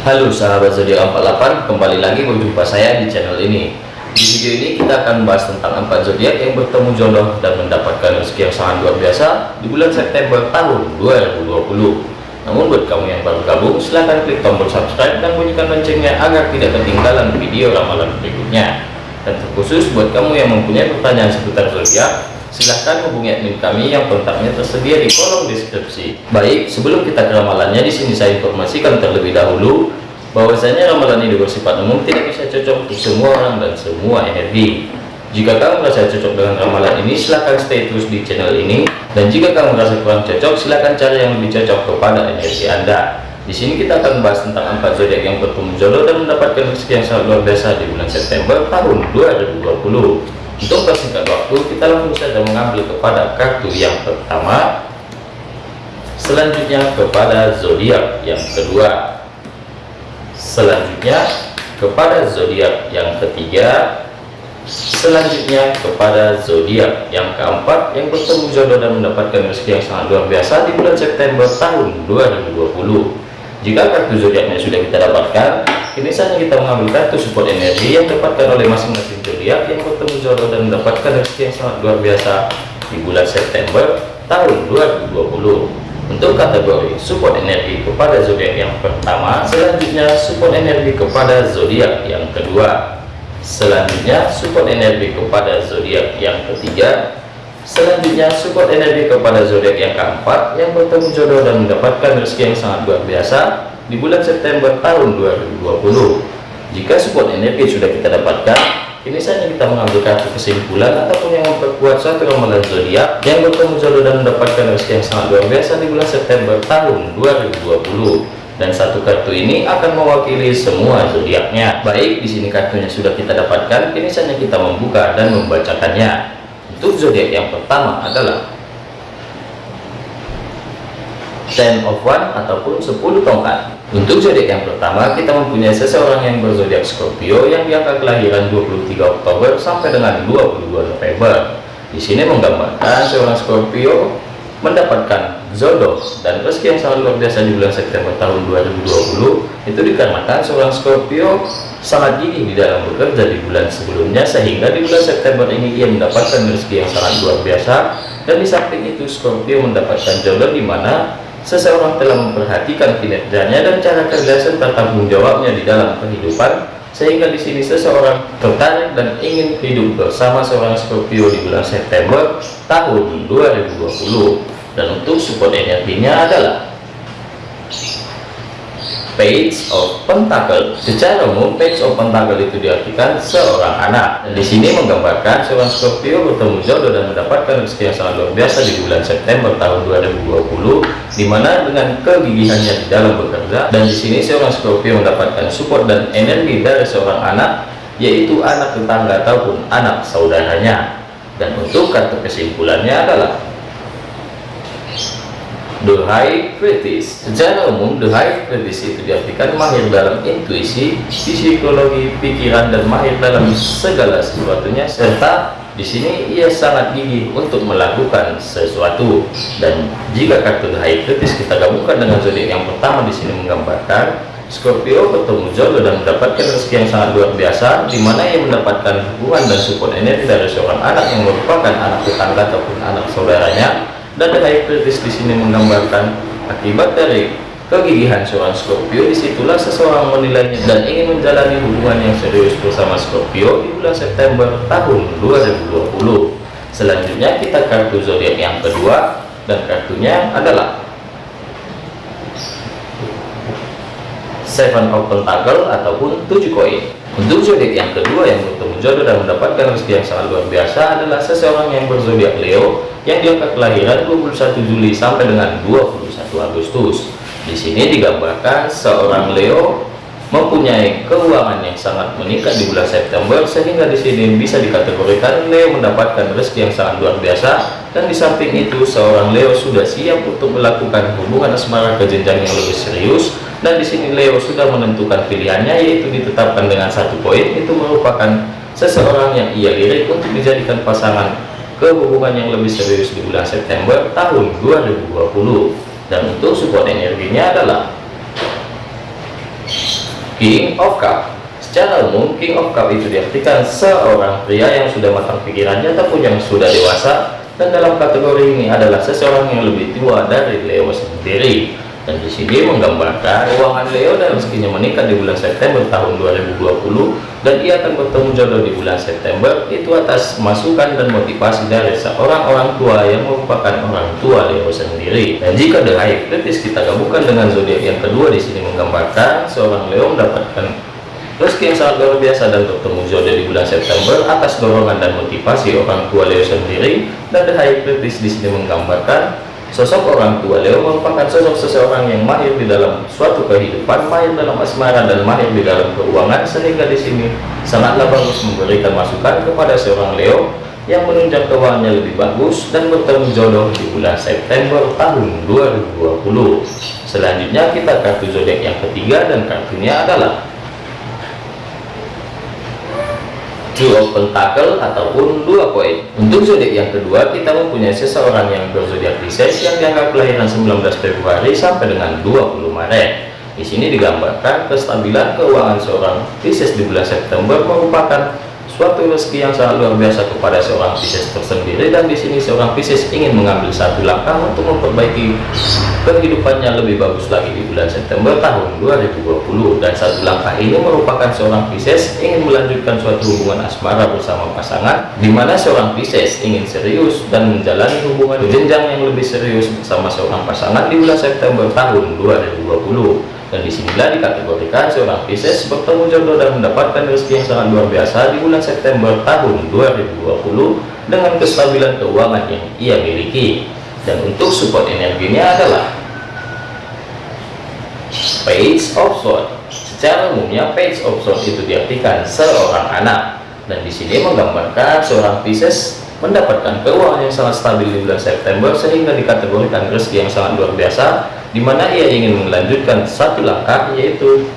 Halo sahabat zodiak 48 kembali lagi berjumpa saya di channel ini. Di video ini kita akan membahas tentang empat zodiak yang bertemu jodoh dan mendapatkan rezeki yang sangat luar biasa di bulan September tahun 2020 namun buat kamu yang baru gabung silahkan klik tombol subscribe dan bunyikan loncengnya agar tidak ketinggalan video ramalan berikutnya. Dan terkhusus buat kamu yang mempunyai pertanyaan seputar zodiak silahkan hubungi admin kami yang kontaknya tersedia di kolom deskripsi. Baik, sebelum kita ke ramalannya, di sini saya informasikan terlebih dahulu bahwasanya ramalan ini bersifat umum tidak bisa cocok untuk semua orang dan semua energi. Jika kamu merasa cocok dengan ramalan ini, silahkan stay terus di channel ini. Dan jika kamu merasa kurang cocok, silahkan cari yang lebih cocok kepada energi Anda. Di sini kita akan membahas tentang empat zodiak yang bertemu jodoh dan mendapatkan rezeki yang sangat luar biasa di bulan September tahun 2020 untuk persingkat waktu kita langsung saja mengambil kepada kartu yang pertama. Selanjutnya kepada zodiak yang kedua. Selanjutnya kepada zodiak yang ketiga. Selanjutnya kepada zodiak yang keempat yang bertemu jodoh dan mendapatkan rezeki yang sangat luar biasa di bulan September tahun 2020 jika kartu zodiaknya sudah kita dapatkan Kini saatnya kita mengambil kartu support energi yang dapatkan oleh masing-masing zodiak yang bertemu jodoh dan mendapatkan rezeki yang sangat luar biasa di bulan September tahun 2020. Untuk kategori support energi kepada zodiak yang pertama, selanjutnya support energi kepada zodiak yang kedua, selanjutnya support energi kepada zodiak yang ketiga, selanjutnya support energi kepada zodiak yang keempat yang bertemu jodoh dan mendapatkan rezeki yang sangat luar biasa di bulan September tahun 2020 jika support energi sudah kita dapatkan ini saja kita mengambil kartu kesimpulan ataupun yang memperkuat satu ramalan zodiak yang bertemu jodoh dan mendapatkan rezeki yang sangat luar biasa di bulan September tahun 2020 dan satu kartu ini akan mewakili semua zodiaknya. Baik di sini kartunya sudah kita dapatkan kini saja kita membuka dan membacakannya untuk zodiak yang pertama adalah ten of one ataupun 10 tongkat untuk zodiak yang pertama, kita mempunyai seseorang yang berzodiak Scorpio yang diangka kelahiran 23 Oktober sampai dengan 22 November. Di sini menggambarkan seorang Scorpio mendapatkan jodoh dan rezeki yang sangat luar biasa di bulan September tahun 2020 itu dikarenakan seorang Scorpio sangat gigih di dalam bekerja di bulan sebelumnya sehingga di bulan September ini ia mendapatkan rezeki yang sangat luar biasa. Dan di samping itu Scorpio mendapatkan jodoh di mana seseorang telah memperhatikan kinerjanya dan cara kerja serta tanggung jawabnya di dalam kehidupan. Sehingga di sini seseorang tertarik dan ingin hidup bersama seorang Scorpio di bulan September tahun 2020 dan untuk support energinya adalah page of pentacle. Secara umum page of pentacle itu diartikan seorang anak. Dan di sini menggambarkan seorang Scorpio bertemu jodoh dan mendapatkan rezeki yang sangat luar biasa di bulan September tahun 2020 di mana dengan kegigihannya di dalam bekerja. Dan di sini seorang Scorpio mendapatkan support dan energi dari seorang anak yaitu anak tetangga ataupun anak saudaranya. Dan untuk kartu kesimpulannya adalah The High Kritis Secara umum, The High Kritis itu diartikan mahir dalam intuisi, psikologi, pikiran, dan mahir dalam segala sesuatunya, serta di sini ia sangat gigih untuk melakukan sesuatu. Dan jika kartu The High Kritis kita gabungkan dengan zodiak yang pertama di sini menggambarkan Scorpio bertemu jodoh dan mendapatkan rezeki yang sangat luar biasa, di mana ia mendapatkan hubungan dan support energi dari seorang anak yang merupakan anak tetangga ataupun anak saudaranya dan kritis di sini menggambarkan akibat dari kegigihan seorang Scorpio di situlah seseorang menilainya dan ingin menjalani hubungan yang serius bersama Scorpio di bulan September tahun 2020 selanjutnya kita kartu zodiak yang kedua dan kartunya adalah Seven of Pentacle ataupun tujuh koin. Untuk zodiak yang kedua yang bertemu jodoh dan mendapatkan rezeki yang sangat luar biasa adalah seseorang yang berzodiak Leo yang diangkat kelahiran 21 Juli sampai dengan 21 Agustus. Di sini digambarkan seorang Leo mempunyai keuangan yang sangat meningkat di bulan September sehingga di sini bisa dikategorikan Leo mendapatkan rezeki yang sangat luar biasa. Dan di samping itu seorang Leo sudah siap untuk melakukan hubungan asmara ke jenjang yang lebih serius. Dan di sini Leo sudah menentukan pilihannya yaitu ditetapkan dengan satu poin. Itu merupakan seseorang yang ia lirik untuk dijadikan pasangan ke hubungan yang lebih serius di bulan September tahun 2020 dan untuk support energinya adalah King of Cup. Secara umum King of Cup itu diartikan seorang pria yang sudah matang pikirannya ataupun yang sudah dewasa. Dan dalam kategori ini adalah seseorang yang lebih tua dari Leo sendiri dan di sini menggambarkan keuangan Leo dan rezekinya meningkat di bulan September tahun 2020 dan ia akan bertemu jodoh di bulan September. Itu atas masukan dan motivasi dari seorang orang tua yang merupakan orang tua Leo sendiri. Dan jika the kritis kita gabungkan dengan zodiak yang kedua. Di sini menggambarkan seorang Leo mendapatkan rezeki yang sangat luar biasa dan bertemu jodoh di bulan September atas dorongan dan motivasi orang tua Leo sendiri. Dan the high di sini menggambarkan Sosok orang tua Leo merupakan sosok seseorang yang mahir di dalam suatu kehidupan, mahir dalam asmara dan mahir di dalam keuangan sehingga di sini sangatlah bagus memberikan masukan kepada seorang Leo yang menunjang keuangannya lebih bagus dan bertemu jodoh di bulan September tahun 2020. Selanjutnya kita kartu zodiak yang ketiga dan kartunya adalah Of Pentacle ataupun dua koin. Untuk zodiak yang kedua, kita mempunyai seseorang yang berzodiak Pisces yang dianggap kelahiran 19 Februari sampai dengan 20 Maret. Di sini digambarkan kestabilan keuangan seorang Pisces di bulan September merupakan suatu rezeki yang sangat luar biasa kepada seorang Pisces tersendiri dan di sini seorang Pisces ingin mengambil satu langkah untuk memperbaiki kehidupannya lebih bagus lagi di bulan September tahun 2020 dan satu langkah ini merupakan seorang Pisces ingin melanjutkan suatu hubungan asmara bersama pasangan di mana seorang Pisces ingin serius dan menjalani hubungan jenjang yang lebih serius bersama seorang pasangan di bulan September tahun 2020 dan di sinilah dikategorikan seorang Pisces bertemu jodoh dan mendapatkan rezeki yang sangat luar biasa di bulan September tahun 2020 dengan kestabilan keuangan yang ia miliki dan untuk support energinya adalah Page of Swords secara umumnya Page of Swords itu diartikan seorang anak. Dan di sini menggambarkan seorang Pisces mendapatkan keuangan yang sangat stabil di bulan September sehingga dikategorikan rezeki yang sangat luar biasa di mana ia ingin melanjutkan satu langkah yaitu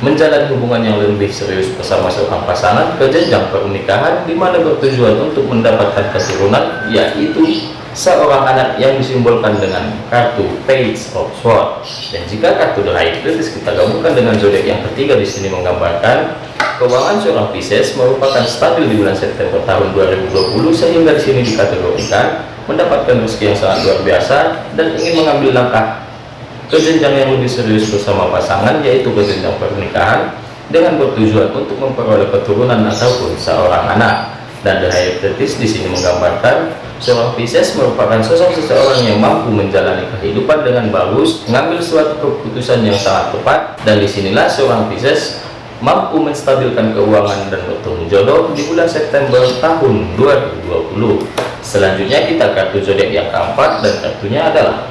menjalani hubungan yang lebih serius bersama seorang pasangan ke jenjang pernikahan di mana bertujuan untuk mendapatkan keturunan yaitu seorang anak yang disimbolkan dengan kartu Page of Swords. Dan jika kartu The High Priestess kita gabungkan dengan zodiak yang ketiga di sini menggambarkan keuangan seorang Pisces merupakan stabil di bulan September tahun 2020 sehingga di sini dikategorikan mendapatkan rezeki yang sangat luar biasa dan ingin mengambil langkah ke yang lebih serius bersama pasangan yaitu ke pernikahan dengan bertujuan untuk memperoleh keturunan ataupun seorang anak. Dan The Hierophant di sini menggambarkan seorang Pisces merupakan sosok seseorang yang mampu menjalani kehidupan dengan bagus mengambil suatu keputusan yang sangat tepat dan di sinilah seorang Pisces mampu menstabilkan keuangan dan bertemu jodoh di bulan September tahun 2020 selanjutnya kita kartu zodiak yang keempat dan kartunya adalah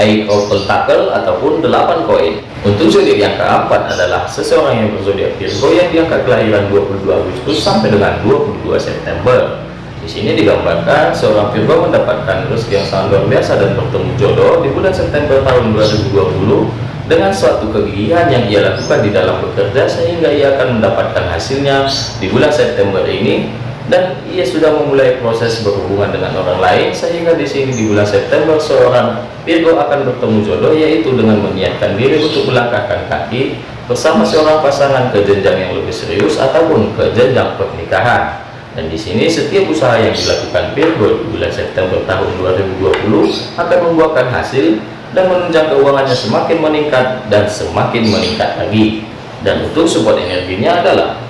Eight of Pentacle ataupun 8 koin untuk zodiak yang keempat adalah seseorang yang berzodiak Virgo yang diangkat kelahiran 22 Agustus sampai dengan 22 September. Di sini digambarkan seorang Virgo mendapatkan rezeki yang sangat luar biasa dan bertemu jodoh di bulan September tahun 2020 dengan suatu kegigihan yang ia lakukan di dalam bekerja sehingga ia akan mendapatkan hasilnya di bulan September ini dan ia sudah memulai proses berhubungan dengan orang lain sehingga di sini di bulan September seorang Virgo akan bertemu jodoh yaitu dengan menyiapkan diri untuk melangkahkan kaki bersama seorang pasangan ke jenjang yang lebih serius ataupun ke jenjang pernikahan. Dan di sini setiap usaha yang dilakukan Virgo di bulan September tahun 2020 akan membuahkan hasil dan menunjang keuangannya semakin meningkat dan semakin meningkat lagi. Dan untuk support energinya adalah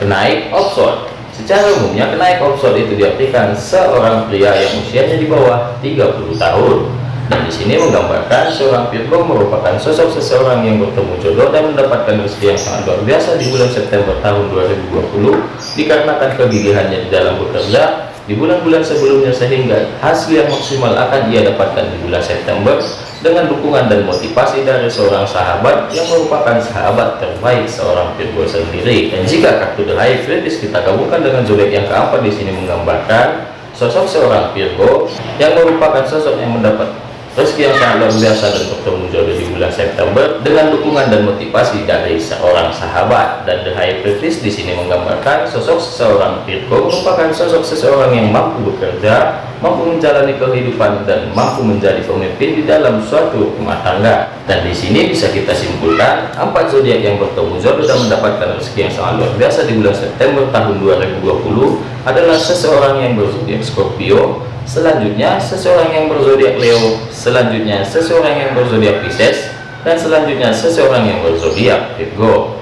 kenaik offshore. Secara umumnya kenaik offshore itu diartikan seorang pria yang usianya di bawah 30 tahun. Dan di sini menggambarkan seorang Virgo merupakan sosok seseorang yang bertemu jodoh dan mendapatkan rezeki yang sangat luar biasa di bulan September tahun 2020 dikarenakan kegigihannya di dalam bekerja di bulan-bulan sebelumnya sehingga hasil yang maksimal akan ia dapatkan di bulan September dengan dukungan dan motivasi dari seorang sahabat yang merupakan sahabat terbaik seorang Virgo sendiri. Dan jika kartu The High kita gabungkan dengan zodiak yang keempat di sini menggambarkan sosok seorang Virgo yang merupakan sosok yang mendapat rezeki yang sangat luar biasa dan bertemu jodoh di bulan September dengan dukungan dan motivasi dari seorang sahabat dan The High Priestess di sini menggambarkan sosok seseorang Virgo merupakan sosok seseorang yang mampu bekerja, mampu menjalani kehidupan dan mampu menjadi pemimpin di dalam suatu rumah tangga. Dan di sini bisa kita simpulkan empat zodiak yang bertemu jodoh dan mendapatkan rezeki yang sangat luar biasa di bulan September tahun 2020 adalah seseorang yang berzodiak Scorpio, selanjutnya seseorang yang berzodiak Leo, selanjutnya seseorang yang berzodiak Pisces, dan selanjutnya seseorang yang berzodiak Virgo.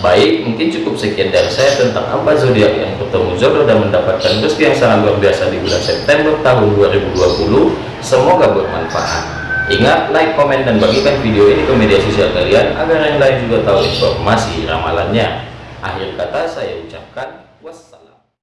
Baik, mungkin cukup sekian dari saya tentang apa zodiak yang bertemu jodoh dan mendapatkan rezeki yang sangat luar biasa di bulan September tahun 2020. Semoga bermanfaat. Ingat, like, komen, dan bagikan video ini ke media sosial kalian agar yang lain juga tahu informasi ramalannya. Akhir kata saya